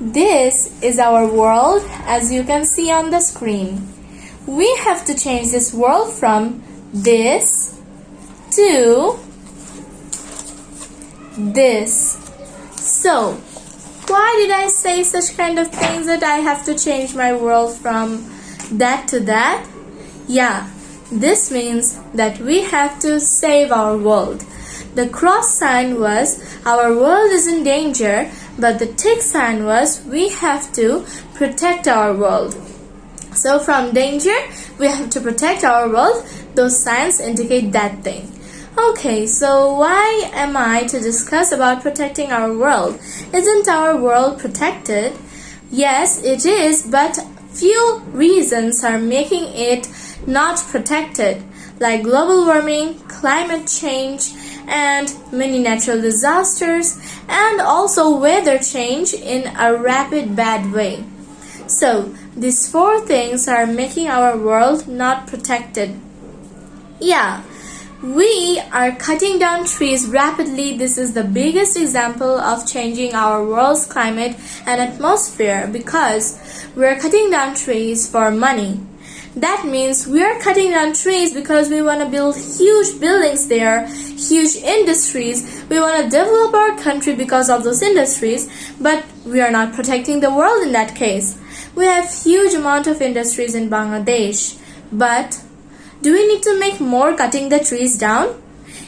This is our world as you can see on the screen. We have to change this world from this to this. So, why did I say such kind of things that I have to change my world from that to that? Yeah, this means that we have to save our world. The cross sign was our world is in danger, but the tick sign was we have to protect our world. So from danger, we have to protect our world. Those signs indicate that thing. Okay, so why am I to discuss about protecting our world? Isn't our world protected? Yes, it is, but few reasons are making it not protected, like global warming, climate change, and many natural disasters, and also weather change in a rapid bad way. So, these four things are making our world not protected. Yeah, we are cutting down trees rapidly. This is the biggest example of changing our world's climate and atmosphere because we are cutting down trees for money. That means we are cutting down trees because we want to build huge buildings there, huge industries. We want to develop our country because of those industries, but we are not protecting the world in that case. We have huge amount of industries in Bangladesh, but do we need to make more cutting the trees down?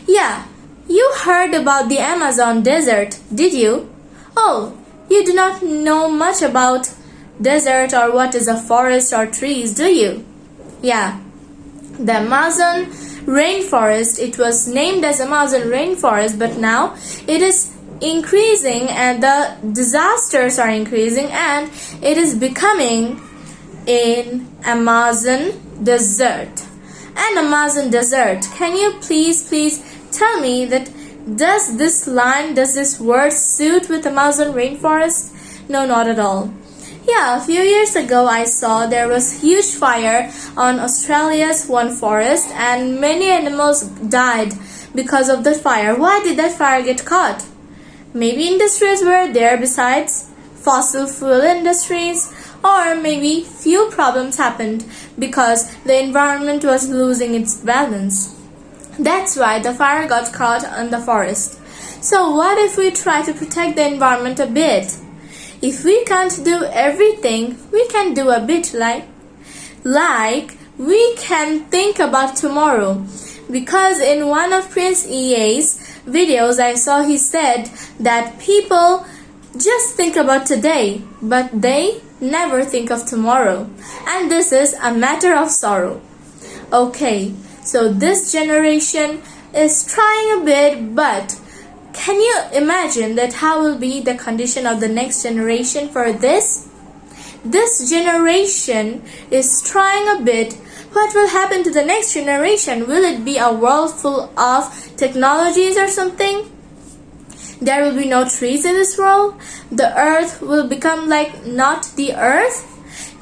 Yeah, you heard about the Amazon desert, did you? Oh, you do not know much about desert or what is a forest or trees, do you? Yeah, the Amazon rainforest, it was named as Amazon rainforest, but now it is increasing and the disasters are increasing and it is becoming an Amazon desert. An Amazon desert. Can you please, please tell me that does this line, does this word suit with Amazon rainforest? No, not at all. Yeah, a few years ago I saw there was huge fire on Australia's one forest and many animals died because of the fire. Why did that fire get caught? Maybe industries were there besides fossil fuel industries or maybe few problems happened because the environment was losing its balance. That's why the fire got caught on the forest. So what if we try to protect the environment a bit? If we can't do everything, we can do a bit like like we can think about tomorrow. Because in one of Prince EA's videos I saw he said that people just think about today, but they never think of tomorrow. And this is a matter of sorrow. Okay, so this generation is trying a bit, but can you imagine that how will be the condition of the next generation for this? This generation is trying a bit. What will happen to the next generation? Will it be a world full of technologies or something? There will be no trees in this world? The earth will become like not the earth?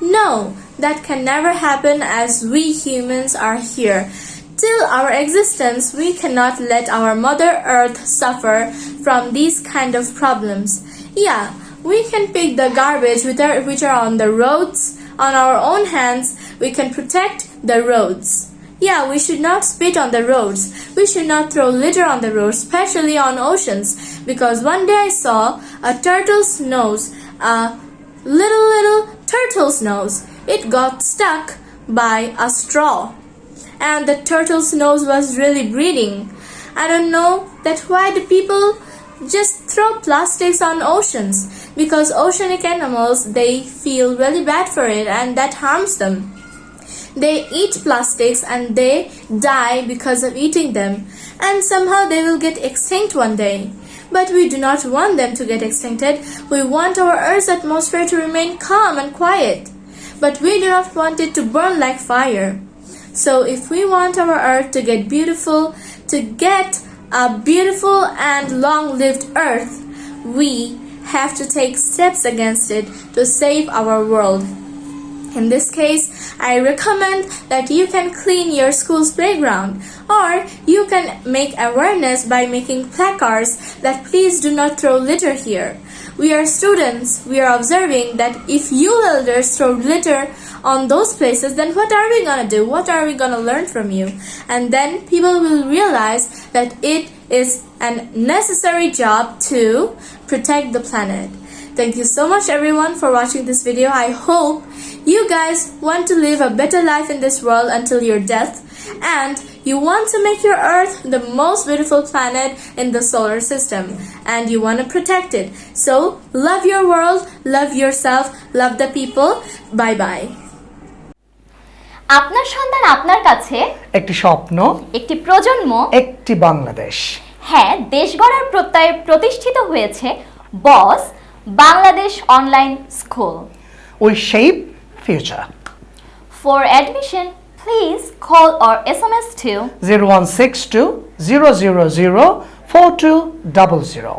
No, that can never happen as we humans are here. Till our existence, we cannot let our Mother Earth suffer from these kind of problems. Yeah, we can pick the garbage which are on the roads on our own hands. We can protect the roads. Yeah, we should not spit on the roads. We should not throw litter on the roads, especially on oceans. Because one day I saw a turtle's nose, a little little turtle's nose. It got stuck by a straw and the turtle's nose was really bleeding. I don't know that why do people just throw plastics on oceans because oceanic animals they feel really bad for it and that harms them. They eat plastics and they die because of eating them and somehow they will get extinct one day. But we do not want them to get extincted. We want our Earth's atmosphere to remain calm and quiet. But we do not want it to burn like fire. So if we want our earth to get beautiful, to get a beautiful and long-lived earth, we have to take steps against it to save our world. In this case, I recommend that you can clean your school's playground or you can make awareness by making placards that please do not throw litter here. we are students, we are observing that if you elders throw litter on those places, then what are we gonna do? What are we gonna learn from you? And then people will realize that it is a necessary job to protect the planet. Thank you so much everyone for watching this video. I hope you guys want to live a better life in this world until your death and you want to make your earth the most beautiful planet in the solar system and you want to protect it. So love your world, love yourself, love the people. Bye bye. আপনার সন্তান আপনার কাছে? একটি স্বপ্ন একটি প্রজন্ম? একটি বাংলাদেশ। হ্যাঁ দেশ গড়ার প্রত্যয়ে প্রতিষ্ঠিত হয়েছে Boss Bangladesh online school. We shape future for admission please call or S M S two zero one six two zero zero zero four two double zero